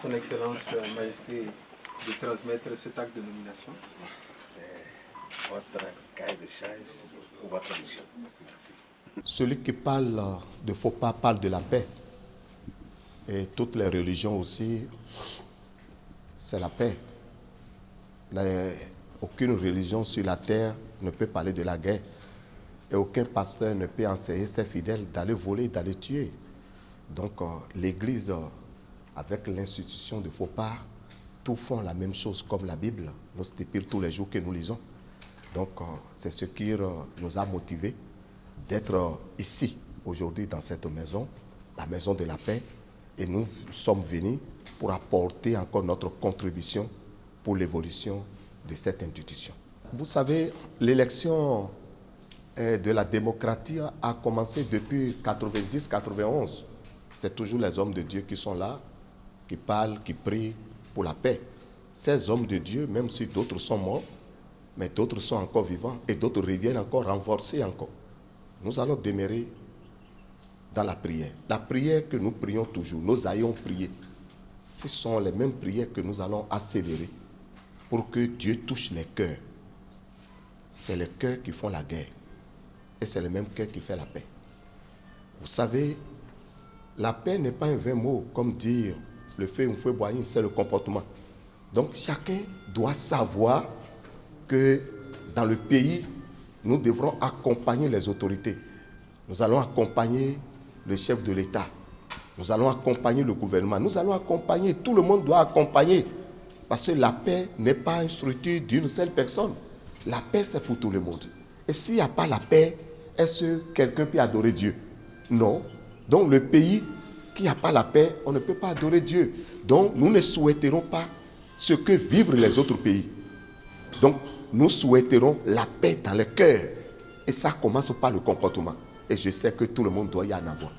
Son Excellence euh, Majesté de transmettre cet acte de nomination. C'est votre cahier de charge ou votre mission. Merci. Celui qui parle de faux pas parle de la paix. Et toutes les religions aussi, c'est la paix. Les- aucune religion sur la terre ne peut parler de la guerre. Et aucun pasteur ne peut enseigner ses fidèles d'aller voler, d'aller tuer. Donc euh, l'Église, euh, avec l'institution de faux pas, tous font la même chose comme la Bible. Nous stipule tous les jours que nous lisons. Donc euh, c'est ce qui euh, nous a motivés d'être euh, ici aujourd'hui dans cette maison, la maison de la paix. Et nous sommes venus pour apporter encore notre contribution pour l'évolution de cette institution. Vous savez, l'élection de la démocratie a commencé depuis 90-91. C'est toujours les hommes de Dieu qui sont là, qui parlent, qui prient pour la paix. Ces hommes de Dieu, même si d'autres sont morts, mais d'autres sont encore vivants et d'autres reviennent encore renforcés encore. Nous allons demeurer dans la prière. La prière que nous prions toujours, nous ayons prié. Ce sont les mêmes prières que nous allons accélérer pour que Dieu touche les cœurs. C'est les cœurs qui font la guerre. Et c'est le même cœur qui fait la paix. Vous savez, la paix n'est pas un vain mot, comme dire le feu, un feu boigny, c'est le comportement. Donc chacun doit savoir que dans le pays, nous devrons accompagner les autorités. Nous allons accompagner le chef de l'État. Nous allons accompagner le gouvernement. Nous allons accompagner, tout le monde doit accompagner. Parce que la paix n'est pas une structure d'une seule personne. La paix, c'est pour tout le monde. Et s'il n'y a pas la paix, est-ce que quelqu'un peut adorer Dieu? Non. Donc le pays qui n'a pas la paix, on ne peut pas adorer Dieu. Donc nous ne souhaiterons pas ce que vivent les autres pays. Donc nous souhaiterons la paix dans le cœur. Et ça commence par le comportement. Et je sais que tout le monde doit y en avoir.